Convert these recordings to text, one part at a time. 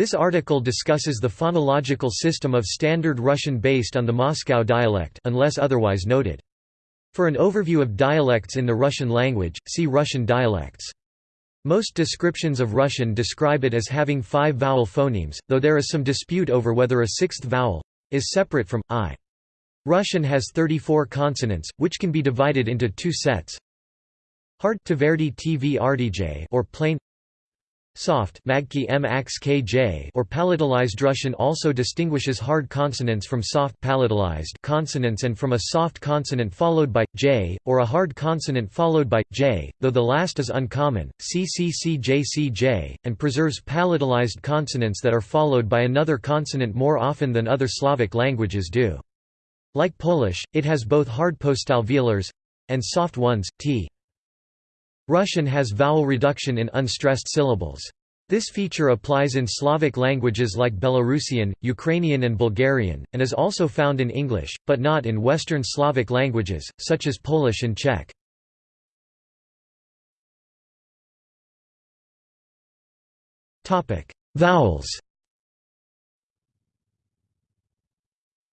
This article discusses the phonological system of Standard Russian based on the Moscow dialect unless otherwise noted. For an overview of dialects in the Russian language, see Russian dialects. Most descriptions of Russian describe it as having five vowel phonemes, though there is some dispute over whether a sixth vowel is separate from i. Russian has 34 consonants, which can be divided into two sets. Hard or plain Soft or palatalized Russian also distinguishes hard consonants from soft palatalized consonants and from a soft consonant followed by j, or a hard consonant followed by j, though the last is uncommon. CCCJCJ, and preserves palatalized consonants that are followed by another consonant more often than other Slavic languages do. Like Polish, it has both hard postalveolars and soft ones, t. Russian has vowel reduction in unstressed syllables. This feature applies in Slavic languages like Belarusian, Ukrainian and Bulgarian, and is also found in English, but not in Western Slavic languages, such as Polish and Czech. Vowels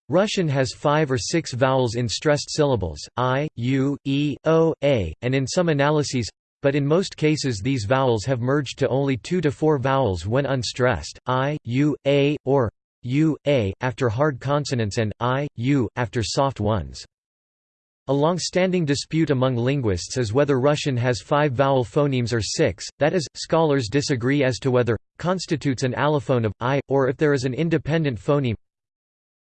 Russian has five or six vowels in stressed syllables, i, u, e, o, a, and in some analyses but in most cases these vowels have merged to only two to four vowels when unstressed, i, u, a, or u, a, after hard consonants and i, u, after soft ones. A long-standing dispute among linguists is whether Russian has five vowel phonemes or six, that is, scholars disagree as to whether constitutes an allophone of i, or if there is an independent phoneme.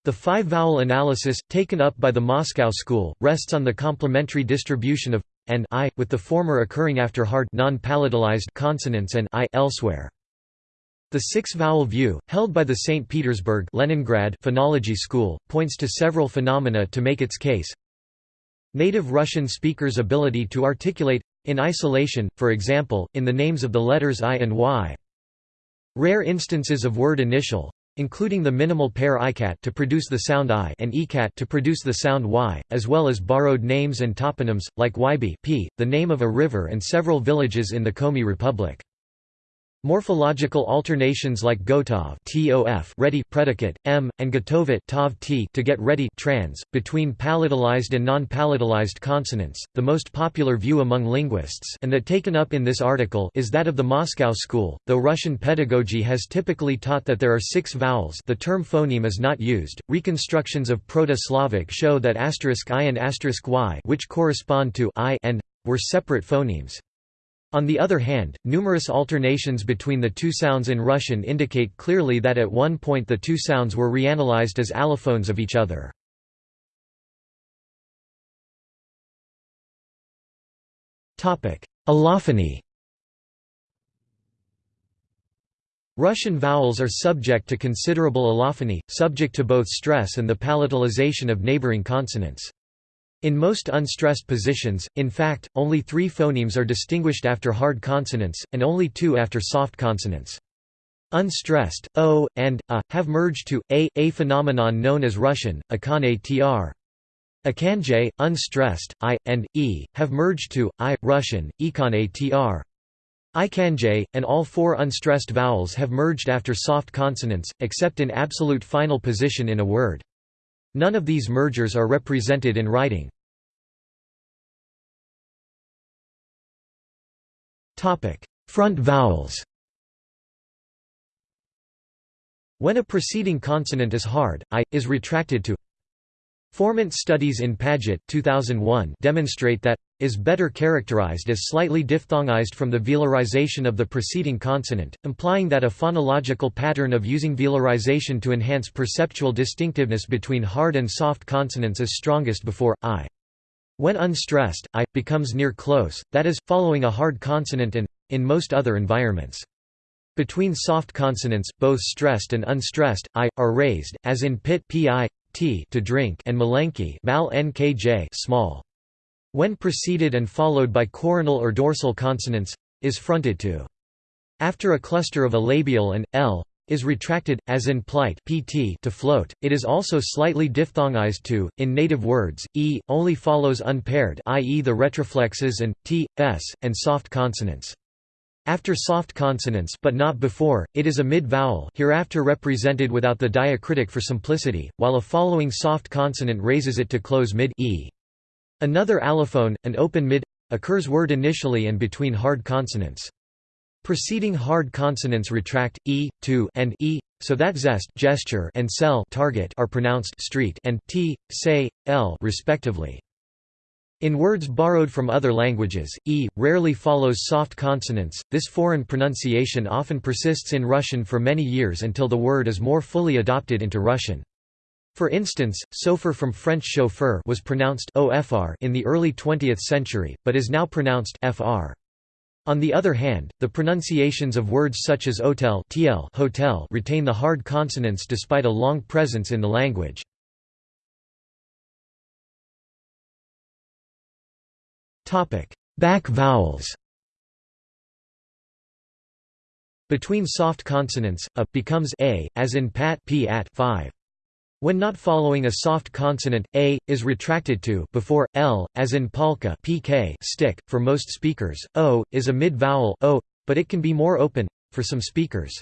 The five-vowel analysis, taken up by the Moscow school, rests on the complementary distribution of and i, with the former occurring after hard non-palatalized consonants and i elsewhere. The six-vowel view, held by the St. Petersburg Leningrad phonology school, points to several phenomena to make its case. Native Russian speakers' ability to articulate in isolation, for example, in the names of the letters I and Y. Rare instances of word initial, including the minimal pair icat to produce the sound i and ecat to produce the sound y, as well as borrowed names and toponyms, like Wyby p, the name of a river and several villages in the Komi Republic. Morphological alternations like gotov tof ready predicate, m, and gotovit tov t to get ready trans, between palatalized and non-palatalized consonants, the most popular view among linguists and that taken up in this article is that of the Moscow school, though Russian pedagogy has typically taught that there are six vowels the term phoneme is not used. Reconstructions of Proto-Slavic show that asterisk i and asterisk y which correspond to i and were separate phonemes. On the other hand, numerous alternations between the two sounds in Russian indicate clearly that at one point the two sounds were reanalyzed as allophones of each other. Allophony Russian vowels are subject to considerable allophony, subject to both stress and the palatalization of neighboring consonants. In most unstressed positions, in fact, only three phonemes are distinguished after hard consonants, and only two after soft consonants. Unstressed, o, and, a, have merged to, a, a phenomenon known as Russian, akane tr. Akanje, unstressed, i, and, e, have merged to, i, Russian, ikane tr. Ikanje, and all four unstressed vowels have merged after soft consonants, except in absolute final position in a word. None of these mergers are represented in writing. Front vowels. When a preceding consonant is hard, i, is retracted to. Formant studies in Padgett 2001 demonstrate that is better characterized as slightly diphthongized from the velarization of the preceding consonant, implying that a phonological pattern of using velarization to enhance perceptual distinctiveness between hard and soft consonants is strongest before i. When unstressed, i becomes near close, that is, following a hard consonant and in most other environments. Between soft consonants, both stressed and unstressed, i, are raised, as in pit pi, t to drink and malenki mal nkj small. When preceded and followed by coronal or dorsal consonants, is fronted to. After a cluster of a labial and l is retracted, as in plight pt to float, it is also slightly diphthongized to. In native words, e only follows unpaired i.e. the retroflexes and t, s, and soft consonants. After soft consonants but not before, it is a mid-vowel hereafter represented without the diacritic for simplicity, while a following soft consonant raises it to close mid e. Another allophone, an open mid, occurs word initially and between hard consonants. Preceding hard consonants retract e, to, and e, so that zest gesture and cell target are pronounced street and t, say, l respectively. In words borrowed from other languages, e rarely follows soft consonants. This foreign pronunciation often persists in Russian for many years until the word is more fully adopted into Russian. For instance, chauffeur from French chauffeur was pronounced ofr in the early 20th century, but is now pronounced fr. On the other hand, the pronunciations of words such as hotel, tl hotel retain the hard consonants despite a long presence in the language. Back vowels Between soft consonants, a becomes a, as in pat p at 5. When not following a soft consonant, a is retracted to before l, as in polka pk stick. For most speakers, o is a mid-vowel o, but it can be more open for some speakers.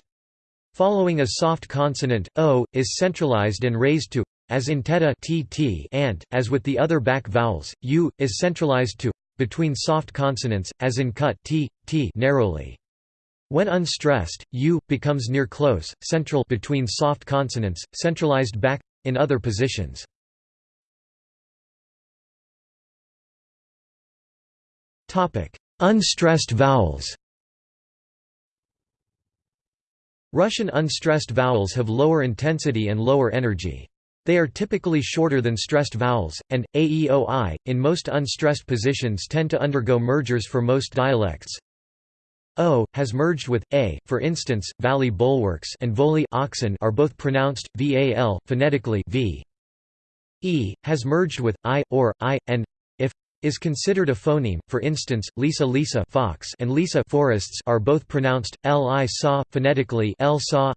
Following a soft consonant, o is centralized and raised to as in teta tt and, as with the other back vowels, u is centralized to between soft consonants, as in cut t, t narrowly. When unstressed, u becomes near close, central between soft consonants, centralized back in other positions. Unstressed vowels. Russian unstressed vowels have lower intensity and lower energy. They are typically shorter than stressed vowels, and, aeoi, in most unstressed positions tend to undergo mergers for most dialects. O, has merged with, a, for instance, valley bulwarks and voli oxen are both pronounced, val, phonetically v. E, has merged with, i, or, i, and, if, is considered a phoneme, for instance, Lisa Lisa fox and Lisa forests are both pronounced, li saw, phonetically l saw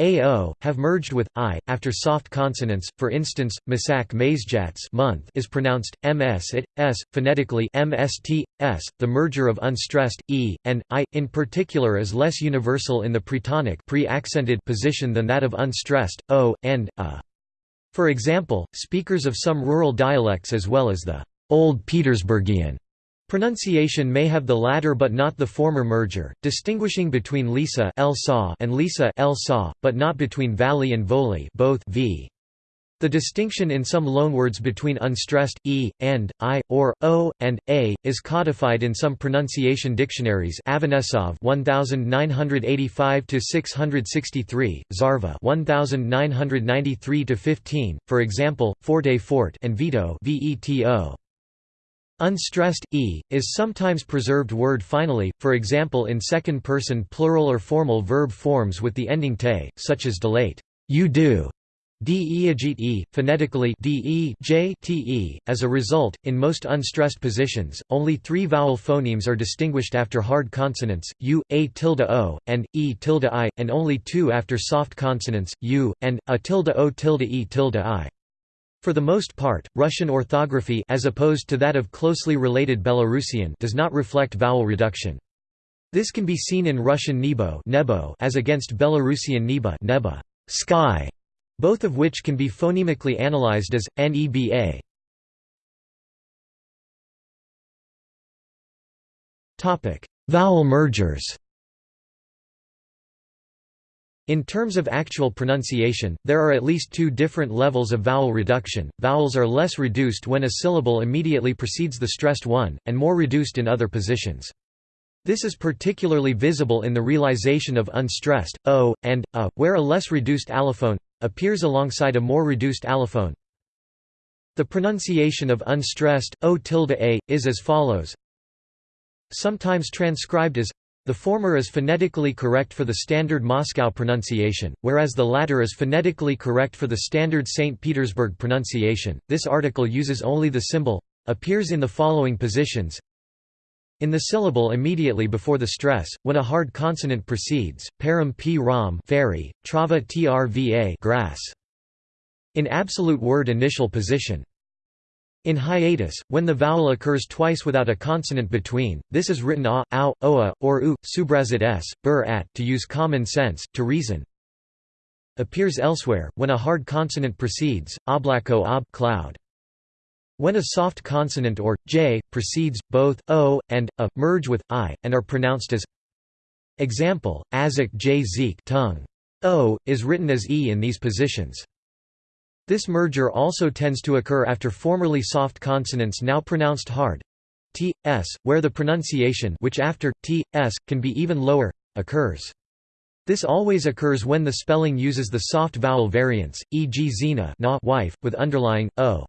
AO, have merged with I, after soft consonants, for instance, Masak Mazejats month is pronounced ms it, s, phonetically mst, s. The merger of unstressed, e, and, i, in particular is less universal in the pretonic pre-accented position than that of unstressed, o, and, a. For example, speakers of some rural dialects as well as the Old Petersburgian Pronunciation may have the latter but not the former merger, distinguishing between Lisa and Lisa but not between valley and voli both v. The distinction in some loanwords between unstressed e, and, i, or, o, and, a, is codified in some pronunciation dictionaries Avanesov 1985–663, Zarva 1993–15, for example, forte fort and veto. Unstressed, e, is sometimes preserved word finally, for example in second-person plural or formal verb forms with the ending te, such as delate you do", de e, phonetically de j te. As a result, in most unstressed positions, only three vowel phonemes are distinguished after hard consonants, u, a tilde o, and e tilde i, and only two after soft consonants, u, and a tilde o tilde e tilde i. For the most part, Russian orthography as opposed to that of closely related Belarusian does not reflect vowel reduction. This can be seen in Russian nebo, nebo as against Belarusian neba, neba sky, both of which can be phonemically analyzed as neba. Topic: Vowel mergers. In terms of actual pronunciation, there are at least two different levels of vowel reduction. Vowels are less reduced when a syllable immediately precedes the stressed one, and more reduced in other positions. This is particularly visible in the realization of unstressed, o, and, a, where a less reduced allophone appears alongside a more reduced allophone. The pronunciation of unstressed, o tilde a, is as follows sometimes transcribed as the former is phonetically correct for the standard Moscow pronunciation, whereas the latter is phonetically correct for the standard St. Petersburg pronunciation. This article uses only the symbol appears in the following positions in the syllable immediately before the stress, when a hard consonant precedes, param p ram fairy, trava trva grass. In absolute word initial position. In hiatus, when the vowel occurs twice without a consonant between, this is written a, ow, oa, or u, subrazit s, bur at to use common sense, to reason. Appears elsewhere, when a hard consonant precedes, oblako ob cloud. When a soft consonant or, j, precedes, both, o, and, a, merge with, i, and are pronounced as Example, azak j zeek tongue. o, is written as e in these positions. This merger also tends to occur after formerly soft consonants now pronounced hard t, s, where the pronunciation which after t, s, can be even lower, occurs. This always occurs when the spelling uses the soft vowel variants, e.g. Zina na wife, with underlying, o.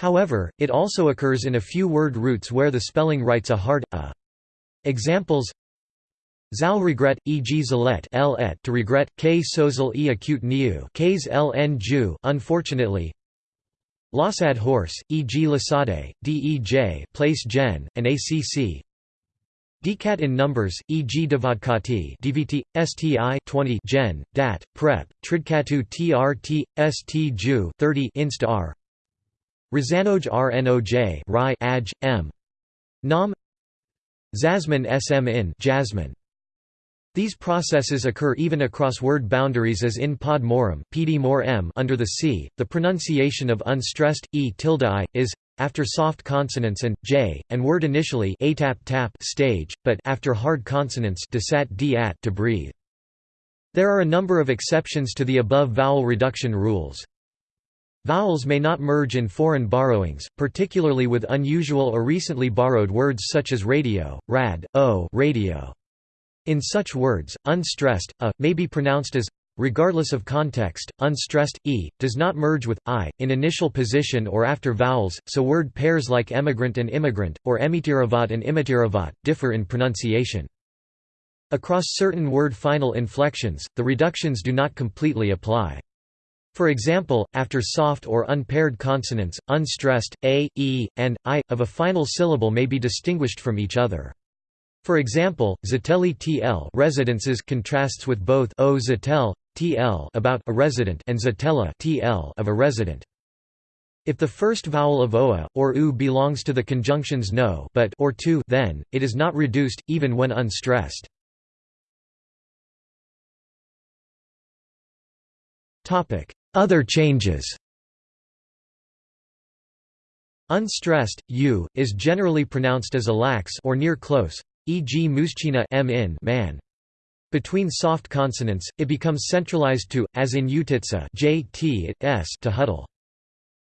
However, it also occurs in a few word roots where the spelling writes a hard, a. Examples Zal regret, e.g. zalet l et to regret, k sozel e acute niu k's ln ju unfortunately. Lasad horse, e.g. lasade, dej place gen, and acc. Decat in numbers, e.g. devadkati dvt, sti 20 gen, dat, prep, tridkatu trt, st ju 30 inst r. Razanoj rnoj rai aj, m. Nam Zasman sm in jasmine. These processes occur even across word boundaries as in pod morum pd more m under the c. The pronunciation of unstressed e tilde i is after soft consonants and j and word initially a tap tap stage, but after hard consonants desat d at to breathe. There are a number of exceptions to the above vowel reduction rules. Vowels may not merge in foreign borrowings, particularly with unusual or recently borrowed words such as radio, rad, o radio. In such words, unstressed, a, may be pronounced as regardless of context, unstressed, e, does not merge with, i, in initial position or after vowels, so word pairs like emigrant and immigrant, or emitiravat and imitiravat, differ in pronunciation. Across certain word final inflections, the reductions do not completely apply. For example, after soft or unpaired consonants, unstressed, a, e, and, i, of a final syllable may be distinguished from each other. For example, Zatelli TL residences contrasts with both O Zatel TL about a resident and Zatella TL of a resident. If the first vowel of oa or u belongs to the conjunctions no but or to then it is not reduced even when unstressed. Topic: Other changes. Unstressed u is generally pronounced as a lax or near close e.g. muschina man. Between soft consonants, it becomes centralized to, as in utitsa j t it s to huddle.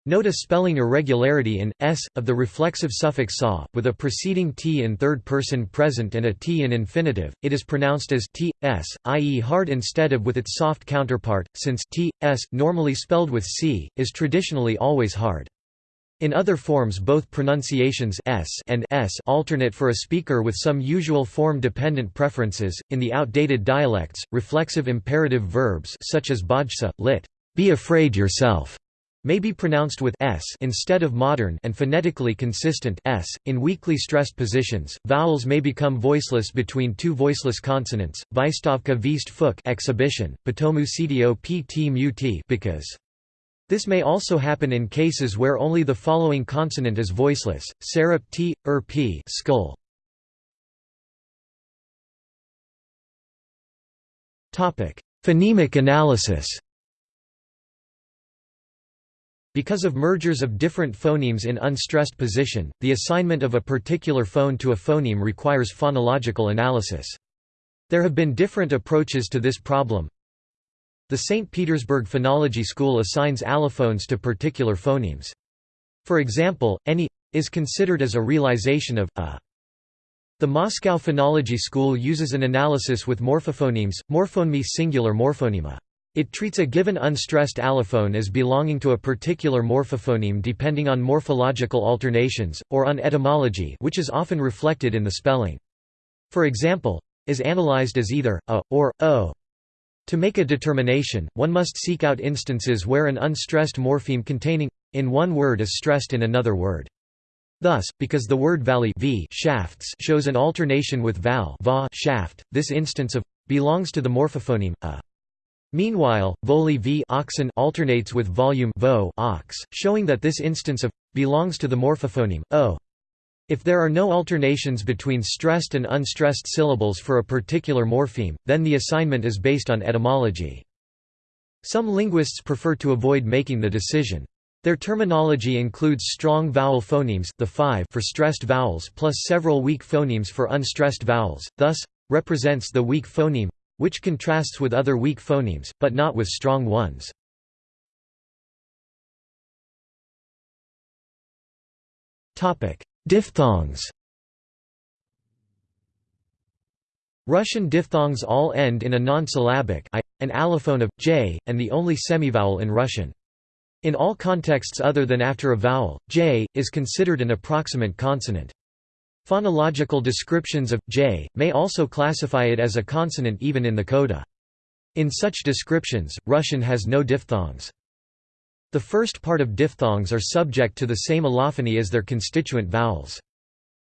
Note a spelling irregularity in s of the reflexive suffix sa, with a preceding t in third person present and a t in infinitive. It is pronounced as t s, i.e., hard instead of with its soft counterpart, since t s, normally spelled with c, is traditionally always hard. In other forms both pronunciations s and s alternate for a speaker with some usual form-dependent preferences. In the outdated dialects, reflexive imperative verbs such as bajsa, lit. Be afraid yourself may be pronounced with s instead of modern and phonetically consistent s. In weakly stressed positions, vowels may become voiceless between two voiceless consonants. Vystavka vist fuk exhibition, potomu cdo pt muti because this may also happen in cases where only the following consonant is voiceless, serap t, er p skull. Phonemic analysis Because of mergers of different phonemes in unstressed position, the assignment of a particular phone to a phoneme requires phonological analysis. There have been different approaches to this problem. The St. Petersburg Phonology School assigns allophones to particular phonemes. For example, any is considered as a realization of a. The Moscow Phonology School uses an analysis with morphophonemes, morphoneme singular morphonema. It treats a given unstressed allophone as belonging to a particular morphophoneme depending on morphological alternations, or on etymology which is often reflected in the spelling. For example, is analyzed as either a, or o. To make a determination, one must seek out instances where an unstressed morpheme containing in one word is stressed in another word. Thus, because the word valley v shafts shows an alternation with val va shaft, this instance of belongs to the morphophoneme a. Meanwhile, voli v oxen alternates with volume vo ox, showing that this instance of belongs to the morphophoneme o. If there are no alternations between stressed and unstressed syllables for a particular morpheme, then the assignment is based on etymology. Some linguists prefer to avoid making the decision. Their terminology includes strong vowel phonemes the five for stressed vowels plus several weak phonemes for unstressed vowels, thus, represents the weak phoneme, which contrasts with other weak phonemes, but not with strong ones. Diphthongs Russian diphthongs all end in a non-syllabic I, an allophone of j, and the only semivowel in Russian. In all contexts other than after a vowel, j, is considered an approximant consonant. Phonological descriptions of j may also classify it as a consonant even in the coda. In such descriptions, Russian has no diphthongs. The first part of diphthongs are subject to the same allophony as their constituent vowels.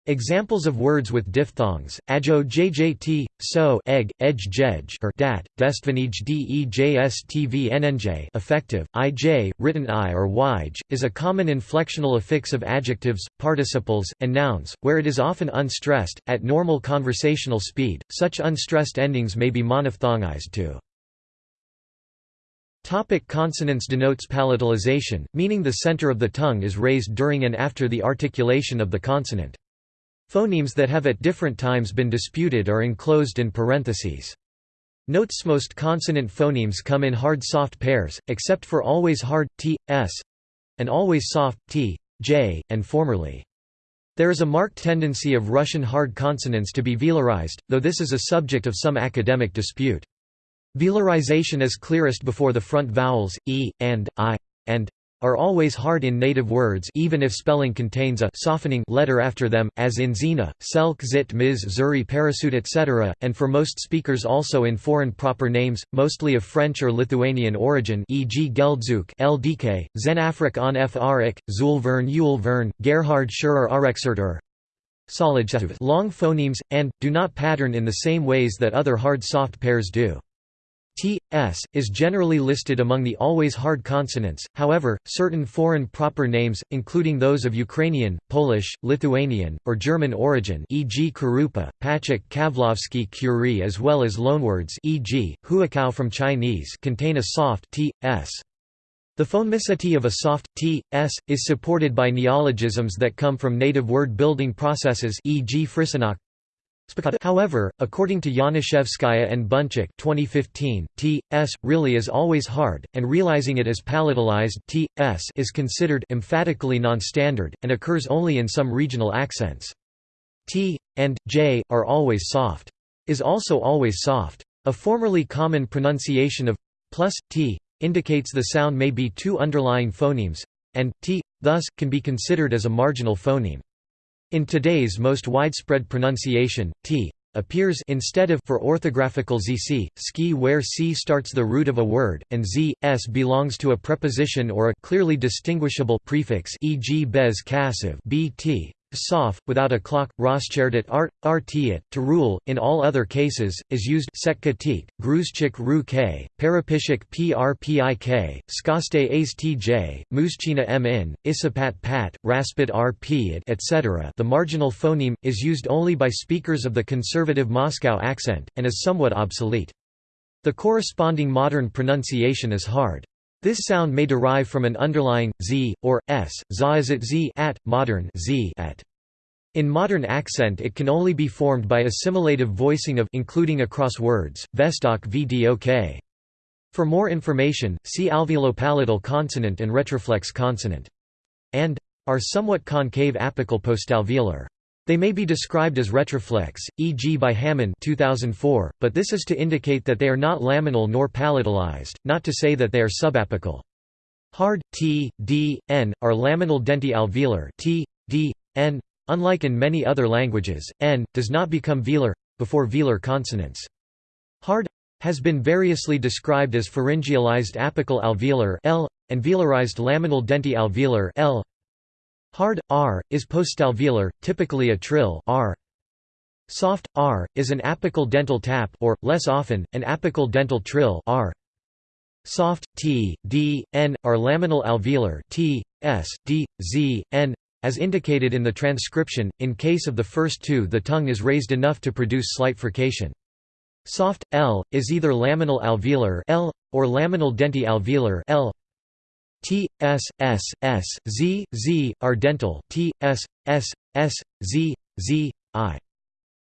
Examples of words with diphthongs: ajo jjt, so, egg, edge jej or dat, destvanij dejstvnnj effective, ij, written i or yj, is a common inflectional affix of adjectives, participles, and nouns, where it is often unstressed. At normal conversational speed, such unstressed endings may be monophthongized to. Topic consonants denotes palatalization, meaning the center of the tongue is raised during and after the articulation of the consonant. Phonemes that have at different times been disputed are enclosed in parentheses. Notes most consonant phonemes come in hard-soft pairs, except for always hard, t, s, and always soft, t, j, and formerly. There is a marked tendency of Russian hard consonants to be velarized, though this is a subject of some academic dispute. Velarization is clearest before the front vowels, e, and, i, and are always hard in native words even if spelling contains a softening letter after them, as in Zina, Selk Zit Miz Zuri Parasut etc., and for most speakers also in foreign proper names, mostly of French or Lithuanian origin e.g. Geldzuk LDK, Zenafrik on Frik, Zulvern Yulvern, Gerhard Schurer Arexerter, long phonemes, and, do not pattern in the same ways that other hard-soft pairs do. T, S, is generally listed among the always hard consonants, however, certain foreign proper names, including those of Ukrainian, Polish, Lithuanian, or German origin e.g. Karupa, Pachak Kavlovsky Curie as well as loanwords e.g., Huakao from Chinese contain a soft t, s. The phonemicity of a soft t, s, is supported by neologisms that come from native word building processes e.g. Frisinok, However, according to Yanishevskaya and Bunchik 2015, t, s, really is always hard, and realizing it as palatalized t, s is considered emphatically non-standard, and occurs only in some regional accents. t, and, j, are always soft. Is also always soft. A formerly common pronunciation of plus, t, indicates the sound may be two underlying phonemes, and, t, thus, can be considered as a marginal phoneme. In today's most widespread pronunciation, t appears instead of for orthographical zc, ski where c starts the root of a word, and z, s belongs to a preposition or a clearly distinguishable prefix e.g. bez bt, sof, without a clock, roscherdit art, artiat, to rule, in all other cases, is used sekkatik, gruzchik ru k, parapishik prpik, skaste as tj, muschina min, isapat pat, raspit rp etc. The marginal phoneme, is used only by speakers of the conservative Moscow accent, and is somewhat obsolete. The corresponding modern pronunciation is hard. This sound may derive from an underlying z or s, is it z at, modern z at. In modern accent it can only be formed by assimilative voicing of including across words, vestok vdok. For more information, see alveolopalatal consonant and retroflex consonant. And are somewhat concave apical postalveolar. They may be described as retroflex, e.g. by Hamann 2004, but this is to indicate that they are not laminal nor palatalized, not to say that they are subapical. Hard, t, d, n, are laminal denti-alveolar t, d, n. Unlike in many other languages, n, does not become velar, before velar consonants. Hard has been variously described as pharyngealized apical alveolar L, and velarized laminal denti-alveolar L. Hard, r, is postalveolar, typically a trill r. Soft, r, is an apical dental tap or, less often, an apical dental trill r. Soft t, d, n are laminal alveolar t, s, d, z, n as indicated in the transcription. In case of the first two, the tongue is raised enough to produce slight frication. Soft l is either laminal alveolar l or laminal denti alveolar l. T s s s z z are dental T s s s z z i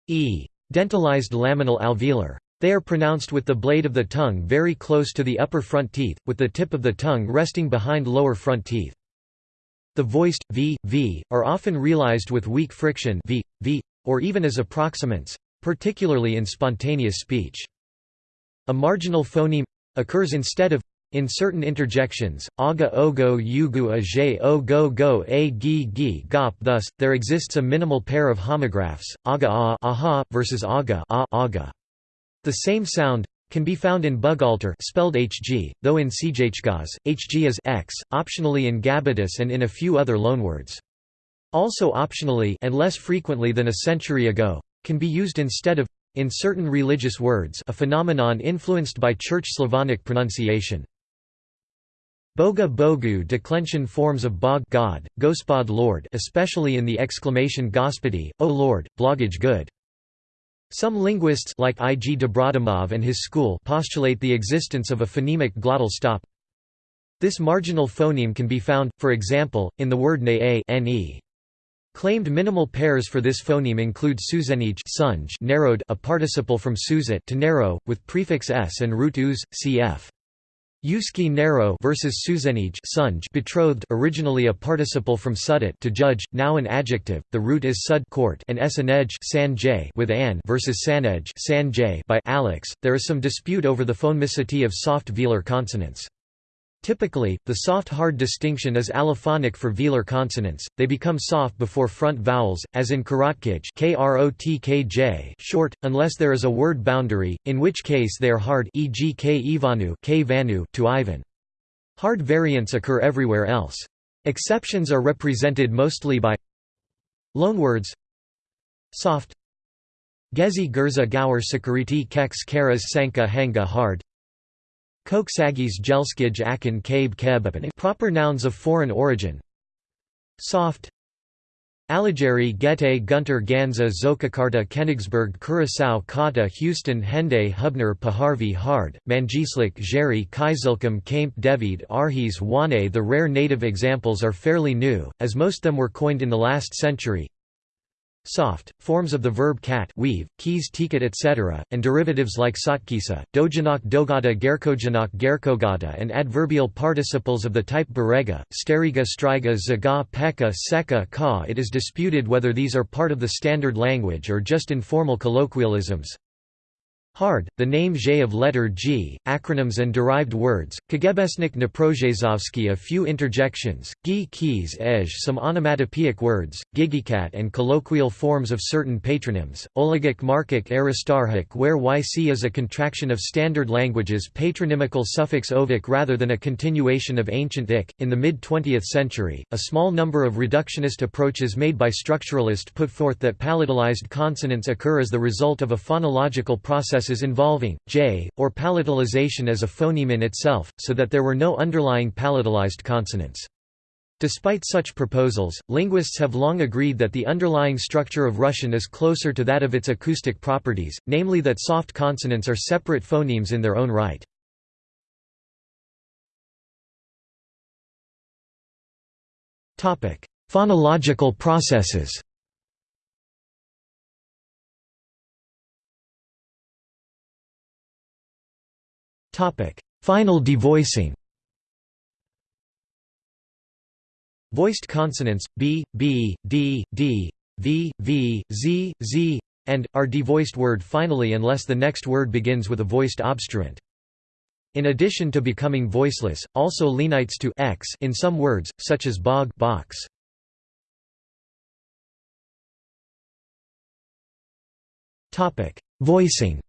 e dentalized laminal alveolar. They are pronounced with the blade of the tongue very close to the upper front teeth, with the tip of the tongue resting behind lower front teeth. The voiced v, v are often realized with weak friction v, v, or even as approximants, particularly in spontaneous speech. A marginal phoneme occurs instead of in certain interjections, aga ogo yugu a ogo go a gi gi gop thus, there exists a minimal pair of homographs, aga a aha, versus aga a aga. The same sound can be found in Bugalter spelled hg, though in Sjhgas, hg is x, optionally in Gabatus and in a few other loanwords. Also optionally and less frequently than a century ago, can be used instead of in certain religious words a phenomenon influenced by Church Slavonic pronunciation. Boga bogu declension forms of bog God, Gospod Lord especially in the exclamation Gospodi, O Lord, blogage good. Some linguists like I. G. And his school postulate the existence of a phonemic glottal stop. This marginal phoneme can be found, for example, in the word ne ne. Claimed minimal pairs for this phoneme include suzenij narrowed a participle from suzet to narrow, with prefix s and root uz, cf. Yuski narrow versus Suzenij betrothed originally a participle from sudet to judge, now an adjective, the root is sud court and esanej san with an versus sanej san by Alex. There is some dispute over the phonemicity of soft velar consonants. Typically, the soft-hard distinction is allophonic for velar consonants, they become soft before front vowels, as in karotkij short, unless there is a word boundary, in which case they are hard e.g. k ivanu, k vanu to Ivan. Hard variants occur everywhere else. Exceptions are represented mostly by loanwords soft Gezi Gurza Gaur Sakariti Kex Karas Sanka Hanga hard Koksagis Gelskij Akin Kabe Kebapin proper nouns of foreign origin. Soft. Alligeri Gete Gunter Ganza Zokakarta Kenigsberg Curaçao Kata Houston Hende Hubner Paharvi Hard, Manjislik Jerry Kaizilkum Kaimp Devid Arhis Wane The rare native examples are fairly new, as most them were coined in the last century soft, forms of the verb cat weave, keys ticket etc., and derivatives like sotkisa, dojanak dogata gerkojanak gerkogata and adverbial participles of the type berega, steriga striga zaga peka seka ka It is disputed whether these are part of the standard language or just informal colloquialisms. Hard, the name J of letter G, acronyms and derived words, Kagebesnik Naprozhezovsky a few interjections, Gi keys ej some onomatopoeic words, Gigikat and colloquial forms of certain patronyms, Oligik Markic Aristarchik where YC is a contraction of standard languages patronymical suffix ovik rather than a continuation of ancient ik. In the mid-20th century, a small number of reductionist approaches made by structuralists put forth that palatalized consonants occur as the result of a phonological process processes involving j, or palatalization as a phoneme in itself, so that there were no underlying palatalized consonants. Despite such proposals, linguists have long agreed that the underlying structure of Russian is closer to that of its acoustic properties, namely that soft consonants are separate phonemes in their own right. Phonological processes Final devoicing Voiced consonants, b, b, d, d, v, v, z, z, and, are devoiced word finally unless the next word begins with a voiced obstruent. In addition to becoming voiceless, also lenites to x in some words, such as bog box. Topic: Voicing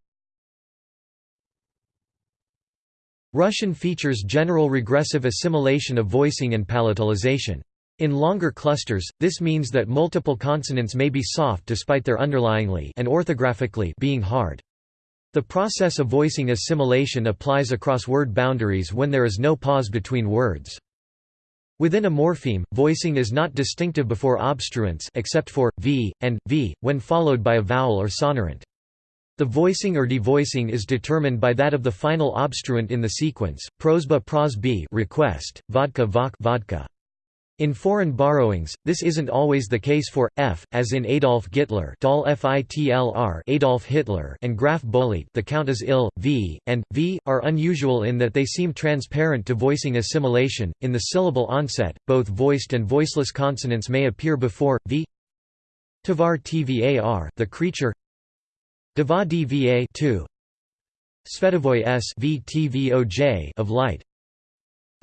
Russian features general regressive assimilation of voicing and palatalization. In longer clusters, this means that multiple consonants may be soft despite their underlyingly and orthographically being hard. The process of voicing assimilation applies across word boundaries when there is no pause between words. Within a morpheme, voicing is not distinctive before obstruents except for v and v when followed by a vowel or sonorant. The voicing or devoicing is determined by that of the final obstruent in the sequence. Prosba pros b request, vodka vok vodka. In foreign borrowings, this isn't always the case for f, as in Adolf Gittler, Adolf Hitler, and Graf Bolit, the count is ill. V and v are unusual in that they seem transparent to voicing assimilation. In the syllable onset, both voiced and voiceless consonants may appear before v. Tvar tvar, the creature. Deva dva 2. Svetovoy s of light.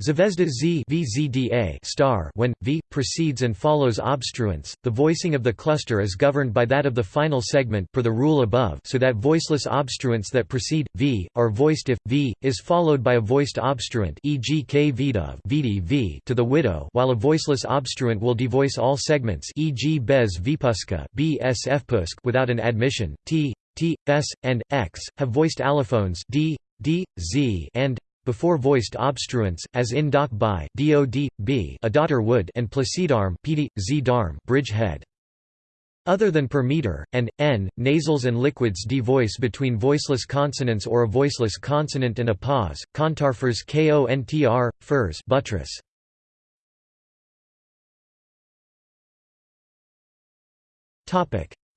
Zvezda z VZDA star when v precedes and follows obstruents, the voicing of the cluster is governed by that of the final segment per the rule above, so that voiceless obstruents that precede v are voiced if v is followed by a voiced obstruent, e.g. k vidov v to the widow, while a voiceless obstruent will devoice all segments, e.g. bez vipuska bs without an admission. T, t, s, and x have voiced allophones d, d, z, and before voiced obstruents, as in doc by dod, b a daughter would and placidarm pd, z darm bridge head. Other than per meter, and, n, nasals and liquids devoice between voiceless consonants or a voiceless consonant and a pause, contarfers kontr, furs buttress.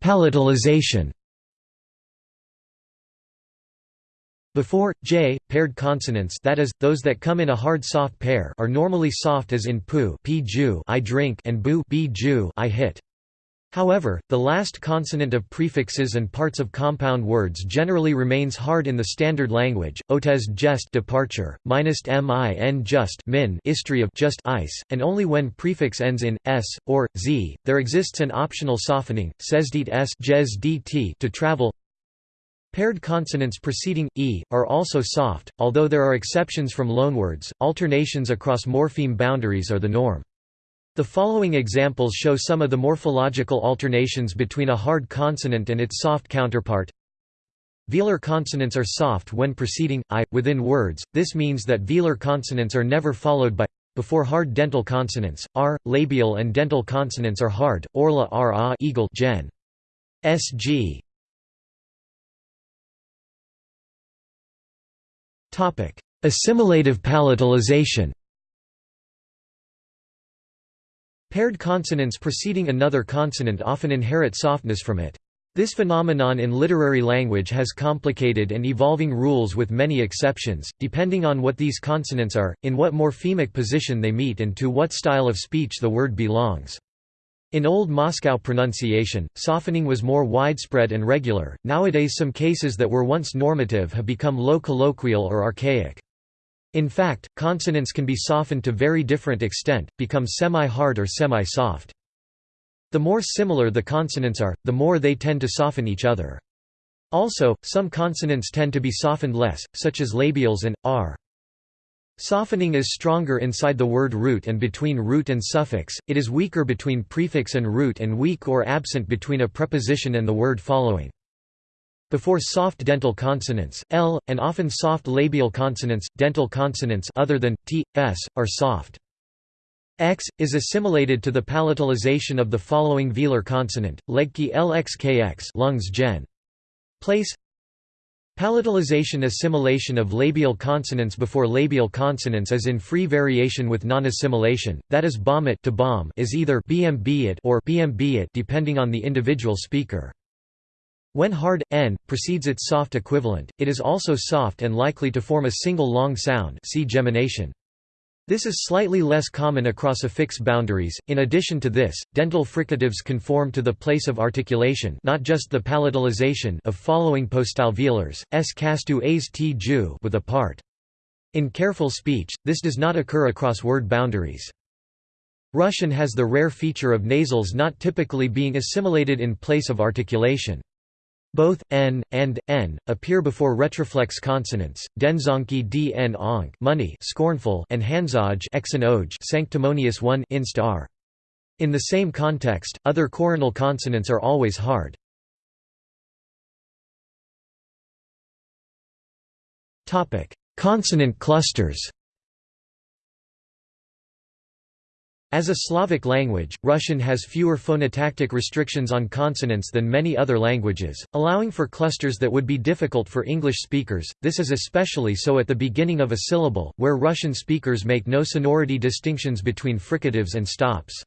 Palatalization Before, j, paired consonants that is, those that come in a hard-soft pair are normally soft as in pu I drink and bu I hit. However, the last consonant of prefixes and parts of compound words generally remains hard in the standard language. Otes jest departure, minus min just min istry of just ice, and only when prefix ends in s or z, there exists an optional softening, sesdit s dt to travel. Paired consonants preceding e are also soft, although there are exceptions from loanwords. Alternations across morpheme boundaries are the norm. The following examples show some of the morphological alternations between a hard consonant and its soft counterpart. Velar consonants are soft when preceding i within words. This means that velar consonants are never followed by before hard dental consonants. R, labial and dental consonants are hard. Orla ra eagle gen. Sg Assimilative palatalization Paired consonants preceding another consonant often inherit softness from it. This phenomenon in literary language has complicated and evolving rules with many exceptions, depending on what these consonants are, in what morphemic position they meet and to what style of speech the word belongs. In Old Moscow pronunciation, softening was more widespread and regular, nowadays some cases that were once normative have become low colloquial or archaic. In fact, consonants can be softened to very different extent, become semi-hard or semi-soft. The more similar the consonants are, the more they tend to soften each other. Also, some consonants tend to be softened less, such as labials and r. Softening is stronger inside the word root and between root and suffix, it is weaker between prefix and root and weak or absent between a preposition and the word following. Before soft dental consonants, L, and often soft labial consonants, dental consonants other than, t, s, are soft. X, is assimilated to the palatalization of the following velar consonant, legki lxkx lungs gen. Place Palatalization assimilation of labial consonants before labial consonants is in free variation with non-assimilation, that is bomit to bomb is either bm or bm depending on the individual speaker. When hard, n, precedes its soft equivalent, it is also soft and likely to form a single long sound see gemination. This is slightly less common across affix boundaries. In addition to this, dental fricatives conform to the place of articulation, not just the palatalization of following postalveolars, s castu as t ju with a part. In careful speech, this does not occur across word boundaries. Russian has the rare feature of nasals not typically being assimilated in place of articulation. Both n and n appear before retroflex consonants. Denzonki dn onk money scornful and exon sanctimonious one inst r. In the same context, other coronal consonants are always hard. Topic: Consonant clusters As a Slavic language, Russian has fewer phonotactic restrictions on consonants than many other languages, allowing for clusters that would be difficult for English speakers. This is especially so at the beginning of a syllable, where Russian speakers make no sonority distinctions between fricatives and stops.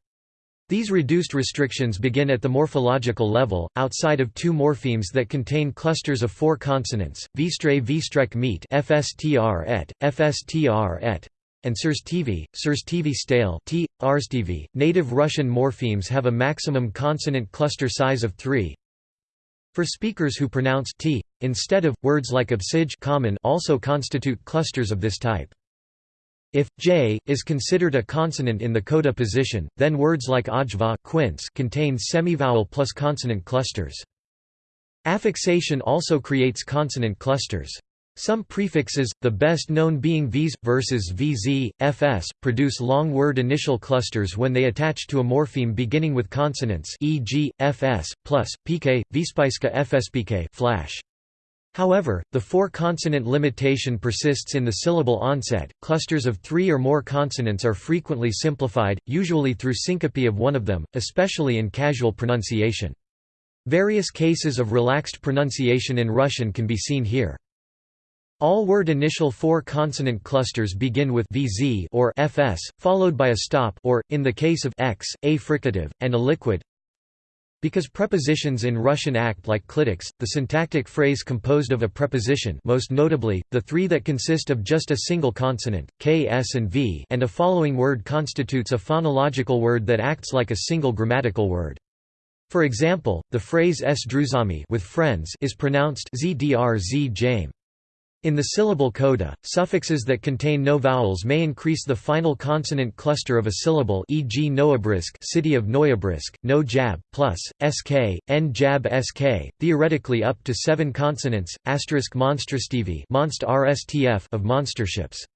These reduced restrictions begin at the morphological level, outside of two morphemes that contain clusters of four consonants, Vstre Vstrek meet FSTR et, FSTR et and Surstivi, Surstivi stale t, Arstivi. Native Russian morphemes have a maximum consonant cluster size of 3. For speakers who pronounce t instead of words like obsij common also constitute clusters of this type. If j is considered a consonant in the coda position, then words like ajva quince contain semivowel plus consonant clusters. Affixation also creates consonant clusters. Some prefixes, the best known being vs versus vz, fs, produce long word initial clusters when they attach to a morpheme beginning with consonants e.g., fs, plus, pk, vspiska fspk flash. However, the four-consonant limitation persists in the syllable onset. Clusters of three or more consonants are frequently simplified, usually through syncope of one of them, especially in casual pronunciation. Various cases of relaxed pronunciation in Russian can be seen here. All word initial four-consonant clusters begin with vz or fs, followed by a stop or, in the case of x, a fricative, and a liquid. Because prepositions in Russian act like clitics, the syntactic phrase composed of a preposition most notably, the three that consist of just a single consonant, k, s and v and a following word constitutes a phonological word that acts like a single grammatical word. For example, the phrase s druzami with friends is pronounced zdr z jame. In the syllable coda, suffixes that contain no vowels may increase the final consonant cluster of a syllable e.g. Novobrisk city of Novobrisk, no jab, plus, sk, n jab sk, theoretically up to seven consonants, asterisk monsterstivi monst rstf of monsterships.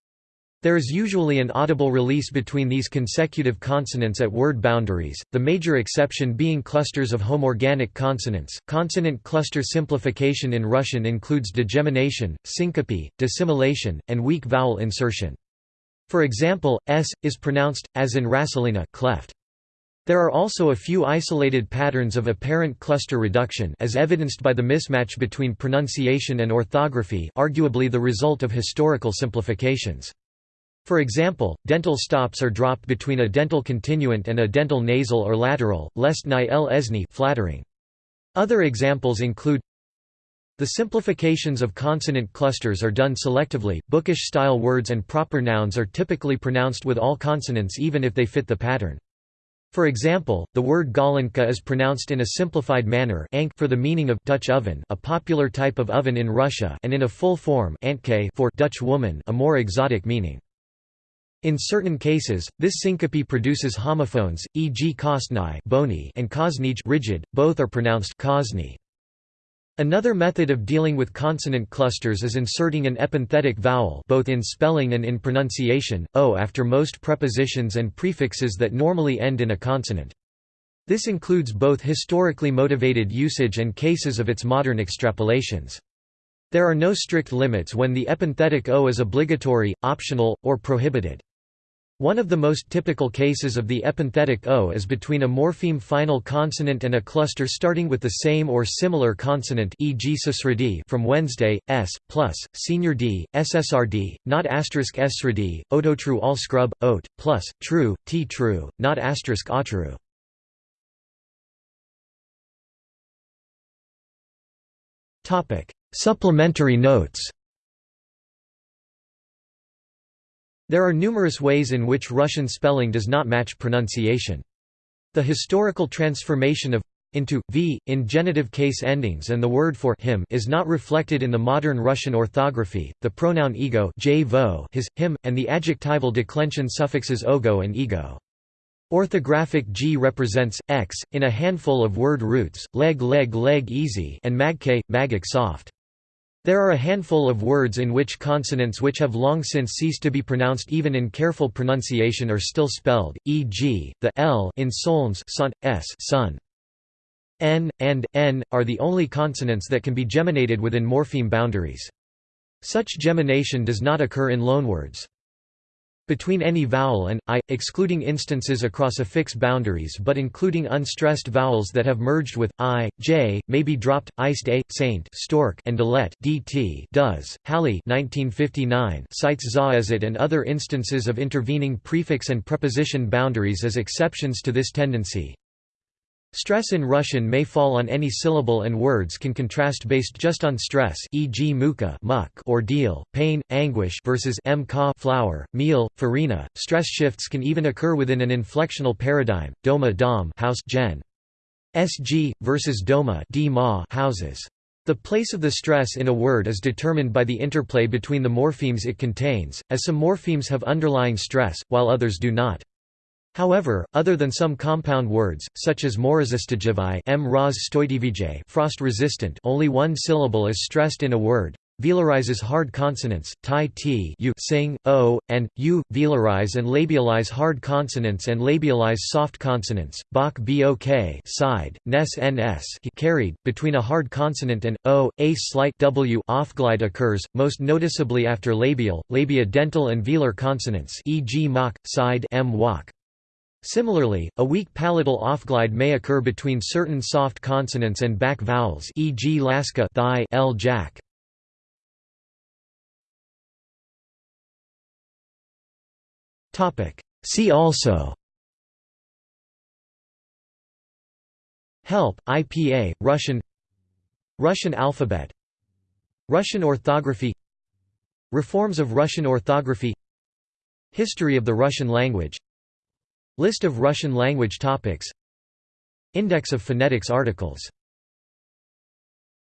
There is usually an audible release between these consecutive consonants at word boundaries, the major exception being clusters of homorganic consonants. Consonant cluster simplification in Russian includes degemination, syncope, dissimilation, and weak vowel insertion. For example, s is pronounced as in Rasalina cleft. There are also a few isolated patterns of apparent cluster reduction as evidenced by the mismatch between pronunciation and orthography, arguably the result of historical simplifications. For example, dental stops are dropped between a dental continuant and a dental nasal or lateral, lest ni el esni flattering. Other examples include the simplifications of consonant clusters are done selectively, bookish-style words and proper nouns are typically pronounced with all consonants even if they fit the pattern. For example, the word galenka is pronounced in a simplified manner for the meaning of Dutch oven a popular type of oven in Russia and in a full form for Dutch woman a more exotic meaning. In certain cases, this syncope produces homophones, e.g. kostny bony and kosnij rigid, both are pronounced kosny. Another method of dealing with consonant clusters is inserting an epenthetic vowel both in spelling and in pronunciation, o after most prepositions and prefixes that normally end in a consonant. This includes both historically motivated usage and cases of its modern extrapolations. There are no strict limits when the epenthetic o is obligatory, optional, or prohibited. One of the most typical cases of the epenthetic O is between a morpheme final consonant and a cluster starting with the same or similar consonant e.g. from Wednesday, s, plus, senior d, ssrd, not asterisk srd, ototru all scrub, ot, plus, true, t true, not asterisk atrue. Supplementary notes There are numerous ways in which Russian spelling does not match pronunciation. The historical transformation of into v in genitive case endings and the word for him is not reflected in the modern Russian orthography. The pronoun ego, his, him, and the adjectival declension suffixes ogo and ego. Orthographic g represents x in a handful of word roots, leg leg leg easy and magk, magic soft. There are a handful of words in which consonants which have long since ceased to be pronounced even in careful pronunciation are still spelled, e.g., the l in Solns son, s sun. n, and n, are the only consonants that can be geminated within morpheme boundaries. Such gemination does not occur in loanwords. Between any vowel and i, excluding instances across affix boundaries but including unstressed vowels that have merged with i, j, may be dropped. Iced a, saint, stork, and delet dt does. Halle 1959 cites zaizit and other instances of intervening prefix and preposition boundaries as exceptions to this tendency. Stress in Russian may fall on any syllable and words can contrast based just on stress e.g. muka muck ordeal, pain, anguish versus mka flour, meal, farina. Stress shifts can even occur within an inflectional paradigm, doma dom house gen. sg, versus doma d ma houses. The place of the stress in a word is determined by the interplay between the morphemes it contains, as some morphemes have underlying stress, while others do not. However, other than some compound words, such as morazistajivai m frost-resistant only one syllable is stressed in a word, velarizes hard consonants, tai t u sing, o, and u, velarize and labialize hard consonants and labialize soft consonants, bok bok side, nes ns carried, between a hard consonant and, o, a slight w offglide occurs, most noticeably after labial, labia dental and velar consonants e.g. mock, side m. Similarly, a weak palatal offglide may occur between certain soft consonants and back vowels e.g. laska thigh, l jack. See also. Help, IPA, Russian. Russian alphabet. Russian orthography. Reforms of Russian orthography. History of the Russian language List of Russian language topics. Index of phonetics articles